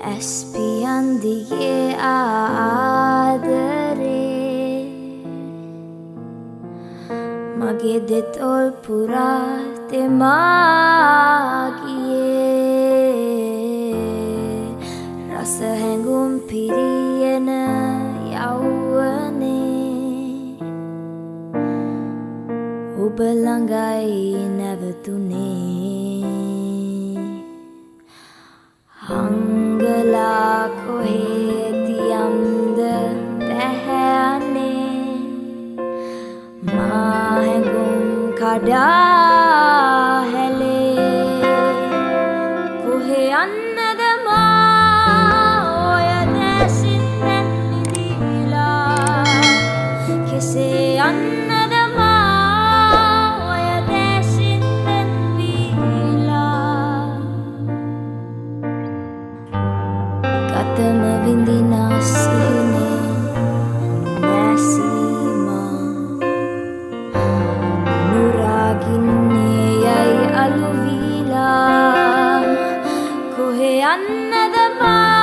ඇස්පියන් දිගේ ආදරේ. මගේ දෙතොල් පුරා තෙමාගියේ. රස හැඟුම් පිරියන යව්වනේ ඔබ ළඟයි නැවතුනේ මාහැඟුම් කොහෙ යන්නද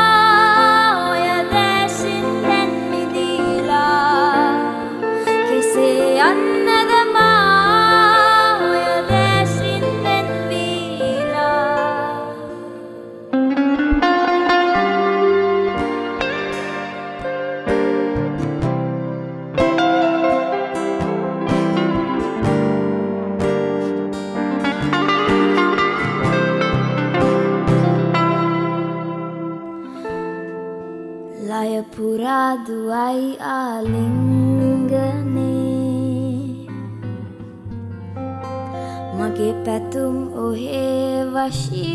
ලයපුරා දුවයි ආලිංගනේ මගේ පැතුම් ඔහේ වශීවුනේ.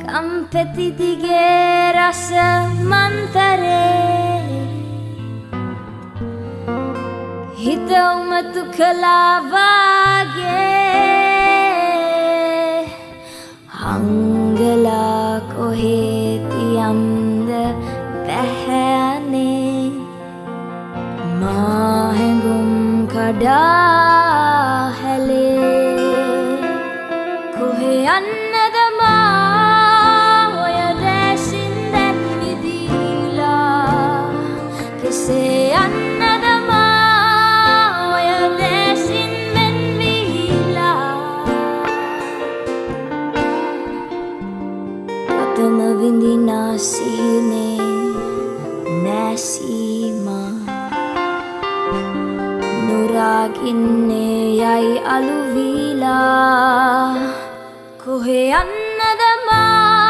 කම්පෙතිදිගේ රස මන්තරේ. හිත උමතු කලාවාගේ පැහැනේ මාහැඟුම් කඩා හැලේ කොහෙ යන්නද මා ඔය දැසින් දැන් විදිලා කෙසේ යන්නද මා ඔය දැසින් වෙන්වීලා අතම විඳිනාසිනේ නැසීමා නුරාගින්නේ යයි අලුවීලා. කොහෙ යන්නද මා?